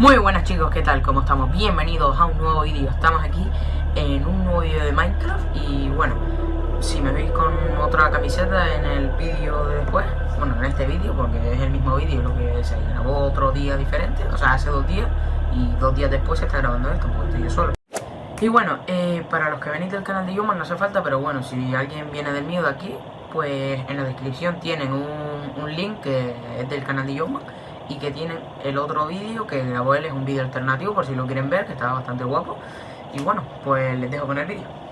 Muy buenas chicos, ¿qué tal? ¿Cómo estamos? Bienvenidos a un nuevo vídeo. Estamos aquí en un nuevo vídeo de Minecraft y bueno, si me veis con otra camiseta en el vídeo de después, bueno, en este vídeo, porque es el mismo vídeo, lo que se grabó otro día diferente, o sea, hace dos días y dos días después se está grabando esto, porque estoy yo solo. Y bueno, eh, para los que venís del canal de Yuma no hace falta, pero bueno, si alguien viene del de aquí, pues en la descripción tienen un, link que es del canal de Yuma y que tienen el otro vídeo que grabó él, es un vídeo alternativo por si lo quieren ver, que está bastante guapo. Y bueno, pues les dejo con el vídeo.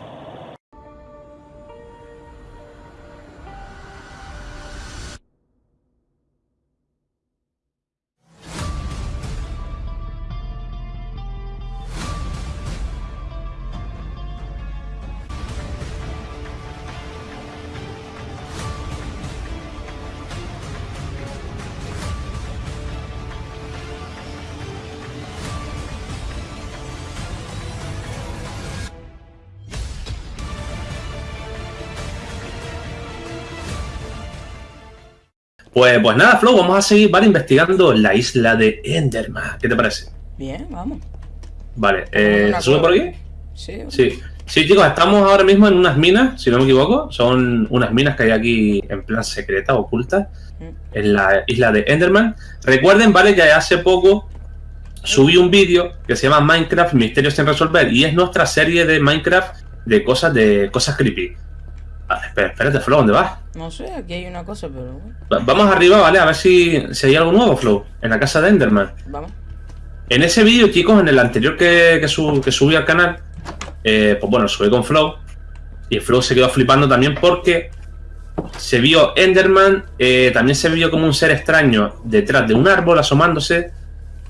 Pues, pues nada, Flow, vamos a seguir, ¿vale? Investigando la isla de Enderman. ¿Qué te parece? Bien, vamos. Vale, eh, ¿se sube por aquí? Sí. Sí. Sí, chicos, estamos ahora mismo en unas minas, si no me equivoco. Son unas minas que hay aquí en plan secreta, ocultas, en la isla de Enderman. Recuerden, ¿vale? Que hace poco subí un vídeo que se llama Minecraft Misterios sin resolver y es nuestra serie de Minecraft de cosas de cosas creepy. Ah, espera, espérate, Flow, ¿dónde vas? No sé, aquí hay una cosa, pero... Va- Vamos arriba, ¿vale? A ver si, si hay algo nuevo, Flow, en la casa de Enderman. Vamos. En ese vídeo, chicos, en el anterior que, que subí al canal, eh, pues bueno, subí con Flow. Y Flow se quedó flipando también porque se vio Enderman, eh, también se vio como un ser extraño detrás de un árbol asomándose.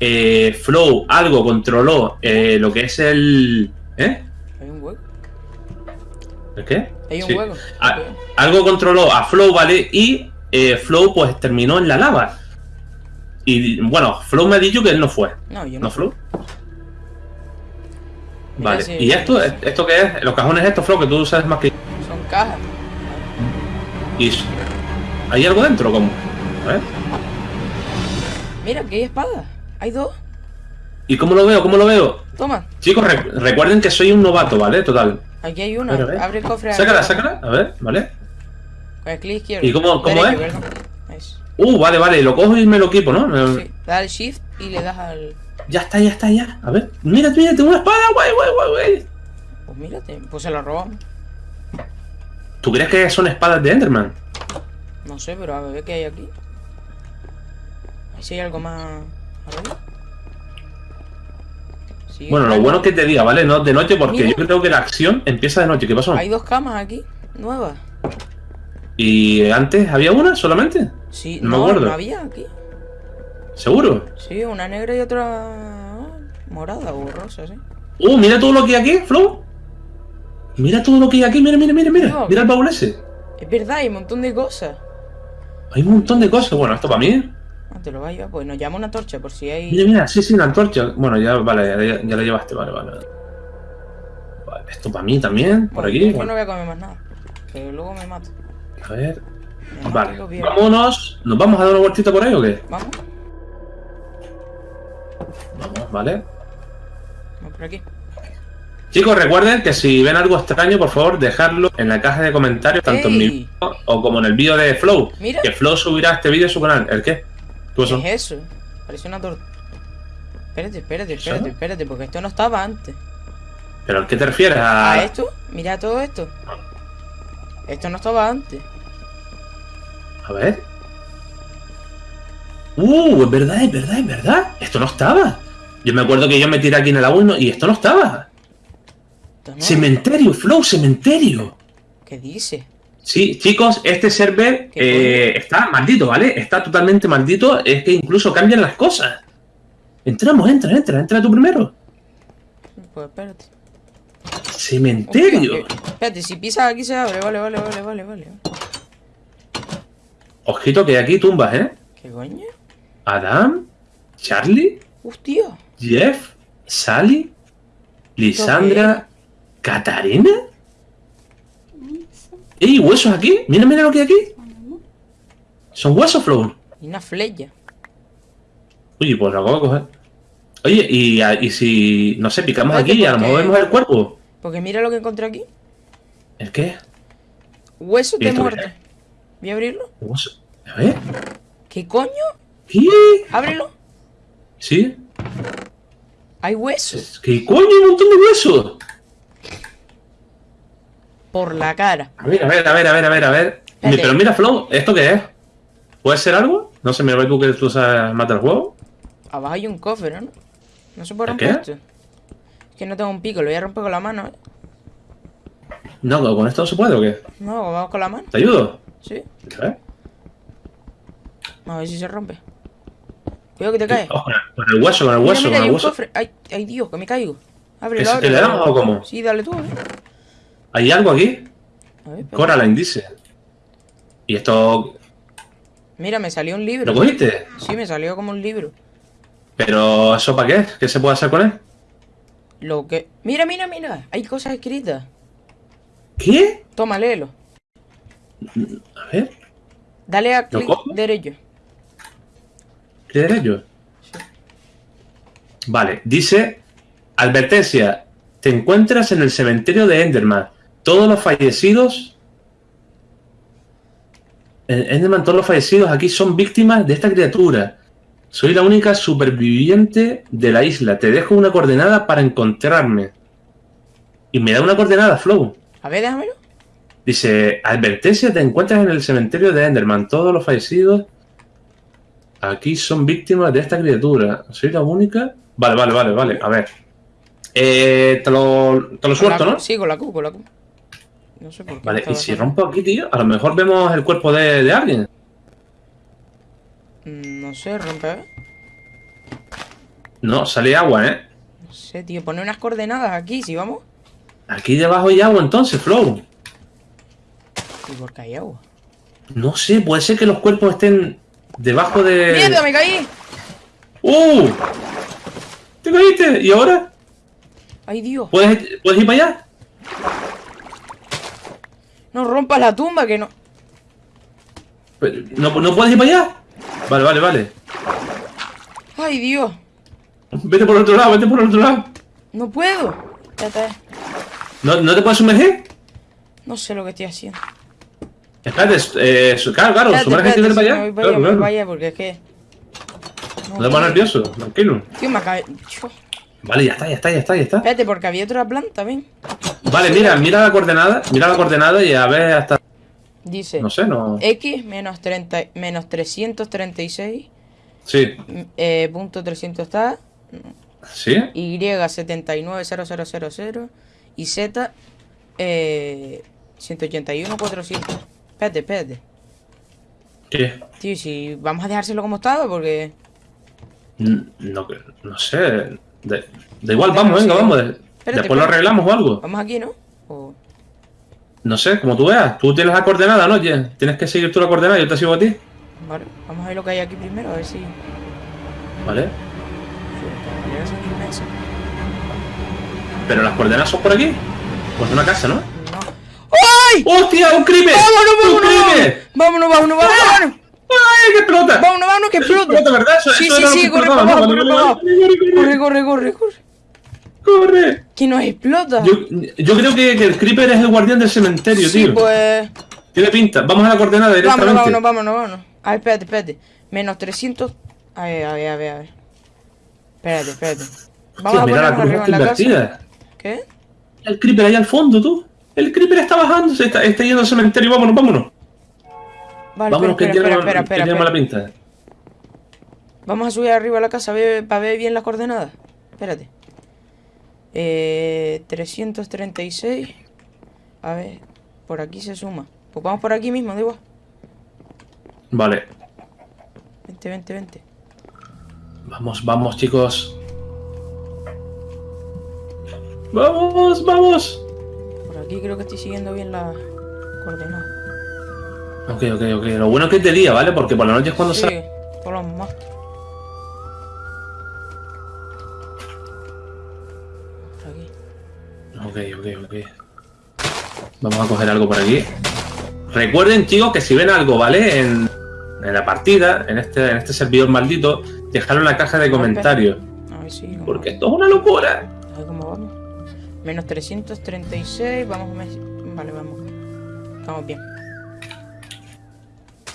Eh, Flow algo controló eh, lo que es el... ¿Eh? Hay un hueco. ¿El qué? Hay un Sí. hueco. Ah, algo controló a Flow, ¿vale? Y eh, Flow pues terminó en la lava. Y bueno, Flow me ha dicho que él no fue. No, yo ¿No, no. Flow? Mira, Vale. sí, ¿Y esto, sí. esto qué es? Los cajones estos, Flow, que tú sabes más que... Son cajas. ¿Y ¿Hay algo dentro? ¿Cómo? A ver. Mira, aquí hay espadas. Hay dos. ¿Y cómo lo veo? ¿Cómo lo veo? Toma. Chicos, re- recuerden que soy un novato, ¿vale? Total. Aquí hay una. A ver, a ver. Abre el cofre. Sácala, sácala. A ver, ¿vale? Con el clic izquierdo. ¿Y cómo- cómo Derecho, es? Uh, vale, vale. Lo cojo y me lo equipo, ¿no? Me- Sí. Da el shift y le das al. Ya está, ya está, ya. A ver. Mira, mira, tengo una espada, guay, guay, guay, guay. Pues mírate, pues se lo robamos. ¿Tú crees que son espadas de Enderman? No sé, pero a ver qué hay aquí. Ahí sí hay algo más. arriba. Sí, Bueno, lo bueno es que te diga, ¿vale? No de noche, porque Mira. yo creo que la acción empieza de noche. ¿Qué pasó? Hay dos camas aquí, nuevas. ¿Y antes había una solamente? Sí, No me acuerdo. no había aquí. ¿Seguro? Sí, una negra y otra morada o rosa, sí. Uh, mira todo lo que hay aquí, Flow. Mira todo lo que hay aquí, mira, mira, mira, mira. Mira el baúl ese. Es verdad, hay un montón de cosas. Hay un montón de cosas. Bueno, esto para mí. Ah, te lo va a llevar, pues nos llama una torcha por si hay. Mira, mira, sí, sí, la antorcha. Bueno, ya, vale, ya, ya la llevaste, vale, vale. Vale, esto para mí también, por Bueno, aquí. yo no bueno, voy a comer más nada. Que luego me mato. a ver. Me Vale, vámonos. ¿Nos vamos a dar una vueltita por ahí o qué? Vamos, Vamos, vale. vamos por aquí. Chicos, recuerden que si ven algo extraño, por favor, dejadlo en la caja de comentarios, tanto en mi ¡Ey! vídeo o como en el vídeo de Flow. Mira. Que Flow subirá este vídeo a su canal. ¿El qué? ¿Qué ¿Qué pasó? es eso? Parece una torta. Espérate, espérate, espérate, espérate, porque esto no estaba antes. ¿Pero a qué te refieres? ¿A ¿A, esto? Mira todo esto. Esto no estaba antes. a ver. Uh, es verdad, es verdad, es verdad. Esto no estaba. Yo me acuerdo que yo me tiré aquí en el agua y, esto no estaba. Cementerio, Flow, cementerio. ¿Qué dice? Sí, chicos, este server ¿Qué eh, está maldito, ¿vale? Está totalmente maldito. Es que incluso cambian las cosas. Entramos, entra, entra, entra tú primero. Pues espérate. Cementerio. Espérate, si pisas aquí se abre. Vale, vale, vale, vale, vale. Ojito que aquí tumbas, ¿eh? ¿Qué coño? Adam, Charlie, Hostia. Jeff, Sally, Lisandra, Catarina. ¡Ey, huesos aquí! Mira, mira lo que hay aquí. Son huesos, Flow. Y una flecha. Uy, pues lo acabo de coger. Oye, y, a- y si, no sé, picamos Espérate, aquí y a lo mejor vemos el cuerpo. Porque mira lo que encontré aquí. ¿El qué? Huesos ¿Y de esto qué. Voy a abrirlo. Hueso. A ver. ¿Qué coño? ¿Qué? Ábrelo. ¿Sí? Hay huesos ¿Qué coño? Un montón de huesos. Por la cara. A ver, a ver, a ver, a ver, a ver, a ver. Pero mira, Flow, ¿esto qué es? ¿Puede ser algo? No sé, me ves tú que tú sabes matar el juego. Abajo hay un cofre, ¿no? No se puede ¿El romper esto. Es que no tengo un pico, lo voy a romper con la mano, ¿eh? No, ¿con esto no se puede o qué? No, vamos con la mano. ¿Te ayudo? Sí. A ver. A ver si se rompe. Cuidado que te caes. Oh, con el- hueso, con el hueso, mira, con el hueso. cofre. Ay, ay, Dios, que me caigo. Ábrelo, ¿Ese que ábrelo. le damos o cómo? Sí, dale tú, ¿eh? ¿Hay algo aquí? A ver, espera. Coraline dice. ¿Y esto Mira, me salió un libro. lo cogiste? Sí, me salió como un libro. ¿Pero eso para qué? ¿Qué se puede hacer con él? Lo que... Mira, mira, mira. Hay cosas escritas. ¿Qué? Toma, léelo. A ver, Dale a ¿Lo clic derecho. ¿qué derecho? Vale, dice, advertencia, te encuentras en el cementerio de Enderman. Todos los fallecidos... En Enderman, todos los fallecidos aquí son víctimas de esta criatura. Soy la única superviviente de la isla. Te dejo una coordenada para encontrarme. Y me da una coordenada, Flow. A ver, déjamelo. Dice, advertencia, te encuentras en el cementerio de Enderman. Todos los fallecidos aquí son víctimas de esta criatura. ¿Soy la única? Vale, vale, vale, vale. A ver. Eh, te lo, te lo suelto, ¿no? Sí, con la Q, con la Q. No sé por qué. Vale, y si rompo aquí, tío, a lo mejor vemos el cuerpo de, de alguien. Mm, No sé, rompe. No, sale agua, ¿eh? No sé, tío. Pone unas coordenadas aquí, si vamos. Aquí debajo hay agua entonces, Flow. ¿Y por qué hay agua? No sé, puede ser que los cuerpos estén debajo de... ¡Mierda, me caí! ¡Uh! ¿Te caíste? ¿Y ahora? ¡Ay, Dios! ¿Puedes, ¿Puedes ir para allá? No rompas la tumba, que no. ¿No, ¿No puedes ir para allá? Vale, vale, vale. ¡Ay, Dios! Vete por el otro lado, vete por el otro lado. No puedo. Espérate, ¿No, ¿no te puedes sumergir? No sé lo que estoy haciendo. Espérate, eh, claro, claro, sumérgete y para allá. me voy para allá, Claro, porque es que... No te pongas nervioso, tranquilo. Tío, me acabé... Vale, ya está, ya está, ya está, ya está. Espérate, porque había otra planta, ven. Vale, mira, mira la coordenada, mira la coordenada y a ver hasta... Dice... No sé, no... X menos 30... Menos 336... Sí, Eh, punto 300 está... sí. Y 790000 y Z eh, 181 400. Espérate, espérate. ¿Qué? Tío, si vamos a dejárselo como estaba porque No, no sé. Da, da igual, vamos, venga, vamos. de- Espérate, Después lo arreglamos o algo. vamos aquí, ¿no? O- No sé, como tú veas. Tú tienes la coordenada, ¿no? Tienes que seguir tú la coordenada, yo te sigo a ti. vale, vamos a ver lo que hay aquí primero, a ver si ¿Vale? Pero las coordenadas son por aquí. Pues una casa, ¿no? No. ¡Ay! ¡Hostia! ¡Un crimen! ¡Vámonos, ¡Un crimen! ¡Vámonos, vámonos, vámonos! vámonos! ¡Ay, que explota! ¡Vámonos, vámonos, que explota! explota, ¿verdad? Eso, Sí, eso sí, sí, corre corre para Corre, corre, corre, corre. ¡Corre! Que nos explota. Yo, yo creo que, que el creeper es el guardián del cementerio, sí, tío. pues. Tiene pinta. Vamos a la coordenada directamente. Vámonos, vámonos, vámonos, vámonos. A ver, espérate, espérate. Menos 300. A ver, a ver, a ver, a ver. Espérate, espérate. Vamos Tío, a ponernos arriba en la casa. invertida. ¿Qué? El creeper ahí al fondo, tú. El creeper está bajando, se está, está yendo al cementerio. Vámonos, vámonos. Vale, vámonos, espera, que espera, tiene, espera, que tiene mala pinta. Vamos a subir arriba a la casa para ver bien las coordenadas. Espérate. Eh, 336. A ver, por aquí se suma. Pues vamos por aquí mismo, da igual. Vale. Vente, vente, vente. Vamos, vamos, chicos. Vamos, vamos. Por aquí creo que estoy siguiendo bien las coordenadas. Ok, ok, ok. Lo bueno es que es de día, ¿vale? Porque por la noche es cuando Sí, sale. por los más. Ok, ok, ok. Vamos a coger algo por aquí. Recuerden, chicos, que si ven algo, ¿vale? En, en la partida, en este, en este servidor maldito, dejarlo en la caja de comentarios. A ver, que sí. Porque esto es una locura. A ver cómo vamos. Menos 336, vamos Vale, vamos. Estamos bien.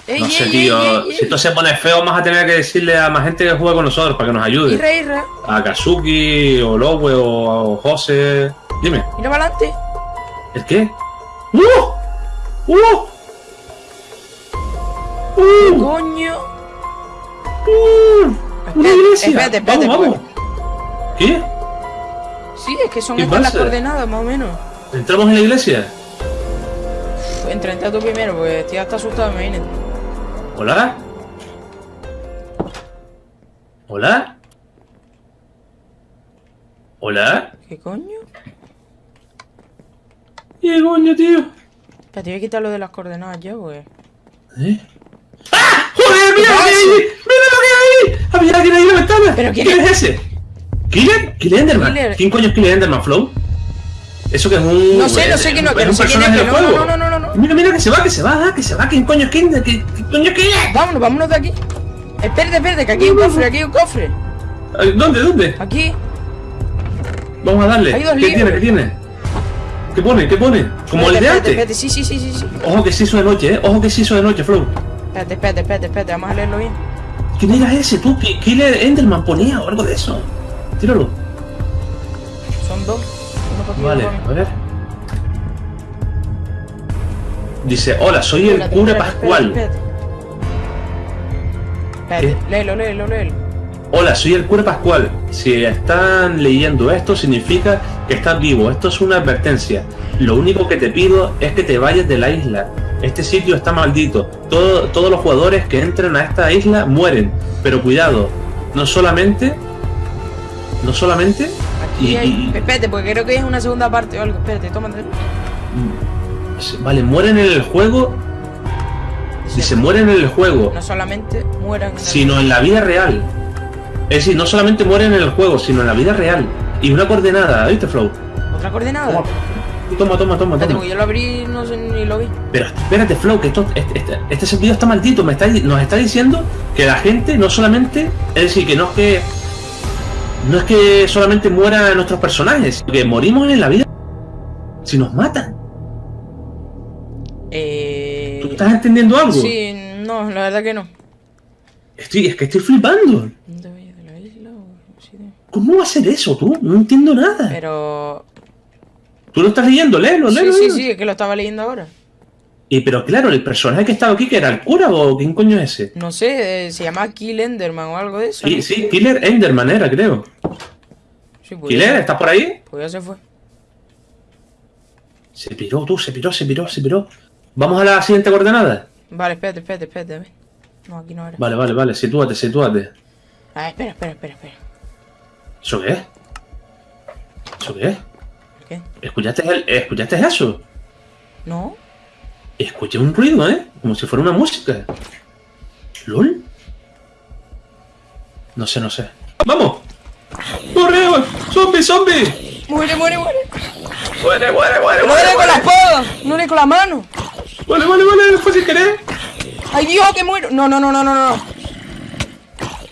Ey, No sé, ey, tío. ey. Si esto se pone feo, vamos a tener que decirle a más gente que juegue con nosotros para que nos ayude. Irra, irra. A Kazuki, o Lowe, o José. Dime, Mira para adelante. ¿el qué? ¡Uh! ¡Uh! ¡Uh! Coño. ¡Uh! ¡Una iglesia! espérate, espérate, vamos, vamos. ¿Qué? Sí, es que son ¿Qué estas las coordenadas, más o menos. ¿Entramos en la iglesia? Uf, Entra, entra tú primero, porque estoy hasta asustado, imagínate. ¿Hola? ¿Hola? ¿Hola? ¿Qué coño? ¿Qué coño, tío? Espérate, voy a quitar lo de las coordenadas ya, pues. ¿Eh? ¡Ah! ¡Joder, mira lo que hay ahí! ¡Mira lo que hay ahí! ¡Había alguien ahí en la ventana! ¿Pero quién ¿Quién es? es ese? ¿Killer? ¿Killer Enderman? ¿Quién coño es Killer Enderman, Flow? ¿Eso que es un... No sé, no sé quién no- es que no sé quién es, personaje que del no, no, no, no, no. Mira, mira, que se va, que se va, que se va. ¿Quién coño es? ¿Qué, qué coño es Killer? Vámonos, vámonos de aquí. Espérate, espérate, que aquí hay un cofre, aquí hay un cofre. ¿Dónde, dónde? Aquí. Vamos a darle. Hay dos ¿Qué tiene, qué tiene? ¿Qué pone, qué pone? Como el de antes. sí, sí, sí, sí. Ojo que se hizo de noche, eh. Ojo que se hizo de noche, Flow. Espérate, espérate, espérate, espérate, vamos a leerlo bien. ¿Quién era ese? ¿Tú? ¿Qué- Killer Enderman ponía o algo de eso? Tíralo. Son dos. Uno para aquí, Vale, a ver. Dice, hola, soy el cura Pascual. Léelo, léelo, léelo. Hola, soy el cura Pascual. Si están leyendo esto, significa que estás vivo. Esto es una advertencia. Lo único que te pido es que te vayas de la isla. Este sitio está maldito. Todo- todos los jugadores que entren a esta isla mueren. Pero cuidado, no solamente... No solamente... Aquí Y- hay. y- Espérate, porque creo que es una segunda parte o algo. Espérate, tómate. Vale, mueren en el juego. Dice, mueren en el juego. No solamente mueran. en el- sino en la vida real. Es decir, no solamente mueren en el juego, sino en la vida real. Y una coordenada, ¿viste, Flow? ¿Otra coordenada? Toma, toma, toma, toma. Toma. yo lo abrí no sé ni lo vi. Pero espérate, Flow, que esto, este, este, este servidor está maldito. Me está, nos está diciendo que la gente no solamente. Es decir, que no es que. No es que solamente mueran nuestros personajes, sino que morimos en la vida. Si nos matan. Eh. ¿Tú estás entendiendo algo? Sí, no, la verdad que no. Estoy, es que estoy flipando. ¿Dónde voy de la isla o sí ¿Cómo va a ser eso, tú? No entiendo nada. Pero. Tú lo estás leyendo, léelo, Sí, léelo. sí, léelo. sí, es que lo estaba leyendo ahora. Y pero claro, el personaje que estaba aquí, que era el cura o quién coño es ese. No sé, eh, se llama Kill Enderman o algo de eso. Sí, ¿no? sí, Killer Enderman era, creo. Sí, pues Killer, ya- ¿estás por ahí? Pues ya se fue. Se piró, tú, se piró, se piró, se piró. Vamos a la siguiente coordenada. Vale, espérate, espérate, espérate. a ver. No, aquí no era. Vale, vale, vale, sitúate, sitúate. Ah, espera, espera, espera, espera. ¿Eso qué es? ¿Eso qué es? ¿Qué? ¿Escuchaste, el- ¿Escuchaste eso? ¿No? Escuché un ruido, ¿eh? Como si fuera una música. ¿Lol? No sé, no sé. ¡Vamos! ¡Corre! ¡Zombie, zombie! Muere, muere, muere. ¡Muere, muere, muere! Muere, le con la muere! espada, no le con la mano. Vale, vale, vale, fue sin querer. ¡Ay, Dios, que muero! No, no, no, no, no, no.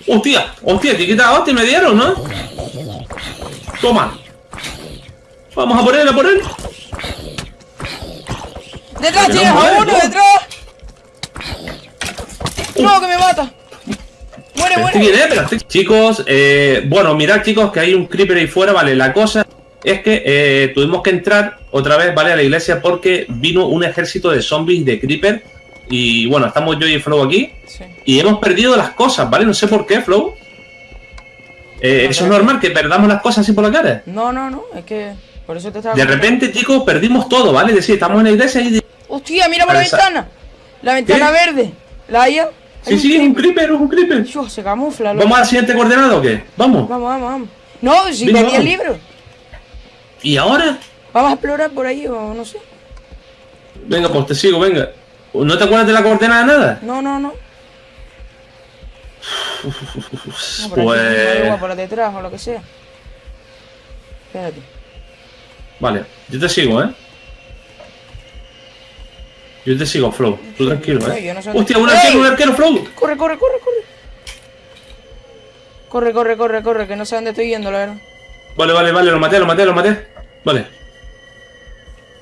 Hostia, hostia, te quita hostia, me dieron, ¿no? Toma. Vamos a por él, a por él. ¡Detrás no tienes muere, a uno, no. detrás! ¡No, que me mata! ¡Muere, muere! quién es, pero este- Chicos, eh, bueno, mirad chicos que hay un creeper ahí fuera, vale, la cosa es que eh, tuvimos que entrar otra vez, vale, a la iglesia porque vino un ejército de zombies de creeper y bueno, estamos yo y Flow aquí Sí. y hemos perdido las cosas, ¿vale? No sé por qué, Flow. Eh, eso es normal, que perdamos las cosas así por la cara. No, no, no, es que por eso te estaba... De repente, chicos, perdimos todo, ¿vale? Es decir, estamos en la iglesia y... ¡Hostia, mira por la ventana! La ventana verde. ¿La haya? Sí, sí, es un creeper, es un creeper. Dios, se camufla. loco. ¿Vamos a la siguiente coordenada o qué? Vamos. Vamos, vamos, vamos. No, si pedí el vamos. libro. ¿Y ahora? Vamos a explorar por ahí o no sé. Venga, pues te sigo, venga. ¿No te acuerdas de la coordenada nada? No, no, no. No, por aquí, Pues... por detrás o lo que sea. Espérate. Vale, yo te sigo, ¿eh? Yo te sigo, Flow. Tú tranquilo, ¿eh? yo no sé Hostia, un arquero, un arquero, Flow. Corre, corre, corre, corre. Corre, corre, corre, corre, que no sé dónde estoy yendo, la verdad. Vale, vale, vale, lo maté, lo maté, lo maté. Vale.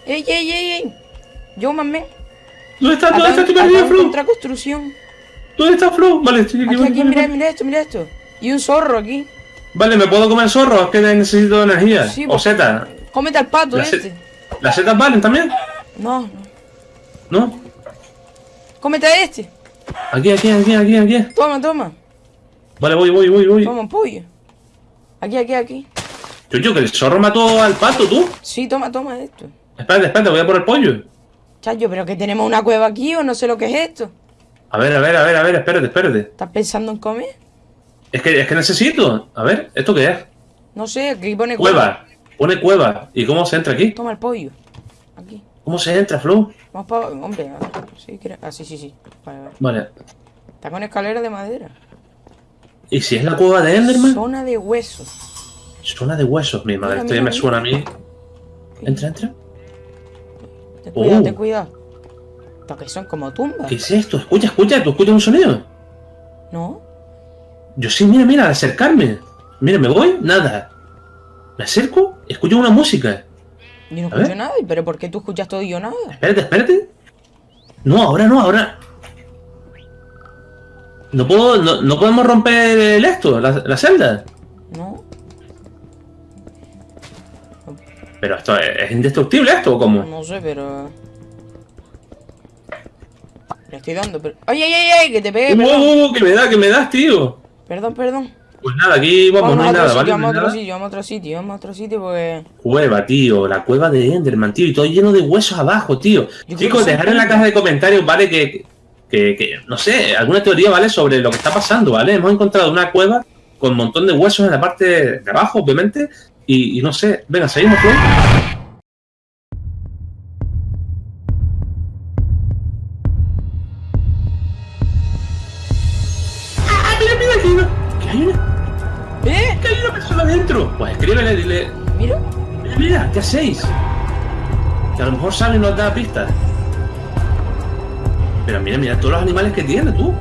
¡Ey, ey, ey, ey! Yo, mame. ¿Dónde está? ¿Dónde está? Estoy perdido, Flo. contra construcción. ¿Dónde está Flo? Vale, estoy aquí. Mira, esto, mira esto. Y un zorro aquí. Vale, ¿me puedo comer zorro? Es que necesito energía. Sí, o pues- seta. Cómete al pato este. ¿Las setas valen también? No, no. ¿No? Cómete a este. Aquí, aquí, aquí, aquí, aquí. Toma, toma. Vale, voy, voy, voy, voy. Toma, pollo. Aquí, aquí, aquí. Chucho, que el zorro mató al pato, tú. Sí, toma, toma esto. Espérate, espérate, voy a por el pollo. Chayo, pero que tenemos una cueva aquí o no sé lo que es esto. A ver, a ver, a ver, a ver, espérate, espérate. ¿Estás pensando en comer? Es que, es que necesito. A ver, ¿esto qué es? No sé, aquí pone Cueva. Pone cueva. ¿Y cómo se entra aquí? Toma el pollo. Aquí. ¿Cómo se entra, Flo? Vamos para... Hombre, a ver, sí, ah, sí, sí, sí. Vale, vale. Vale. Está con escalera de madera. ¿Y si es la cueva de Enderman? Zona de huesos. Suena de huesos, mi madre. Mira, Esto ya me suena a mí. Entra, entra. Ten cuidado, Oh. ten cuidado. Esto que son como tumbas. ¿Qué es esto? Escucha, escucha, ¿tú escuchas un sonido? ¿No? Yo sí, mira, mira, al acercarme. Mira, me voy, nada. Me acerco, escucho una música. Yo no escucho ver. nada. ¿Pero por qué tú escuchas todo y yo nada? Espérate, espérate. No, ahora no, ahora. No puedo, no, no podemos romper el esto, la, la celda. ¿No? Pero esto es, es indestructible esto, ¿o cómo? No sé, pero... Le estoy dando, pero... ¡Ay, ay, ay, ay! Que te pegue, Uh, perdón. uh, uh, que me da, que me das, tío. Perdón, perdón. Pues nada, aquí vamos, no hay nada, sitio, ¿vale? vamos a otro nada. sitio, vamos a otro sitio, vamos a otro sitio porque... Cueva, tío, la cueva de Enderman, tío, y todo lleno de huesos abajo, tío. Chicos, dejar en la caja de comentarios, ¿vale? Que, que, que, no sé, alguna teoría, ¿vale? Sobre lo que está pasando, ¿vale? Hemos encontrado una cueva con un montón de huesos en la parte de abajo, obviamente, y, y no sé, venga, seguimos, Flo. ¡Ah, mira, mira, que hay una, que hay una, ¡Eh! que hay una persona dentro! Pues escríbele, dile, Mira. Mira, mira, ¿qué hacéis? Que a lo mejor sale y nos da pistas. Pero mira, mira todos los animales que tiene tú.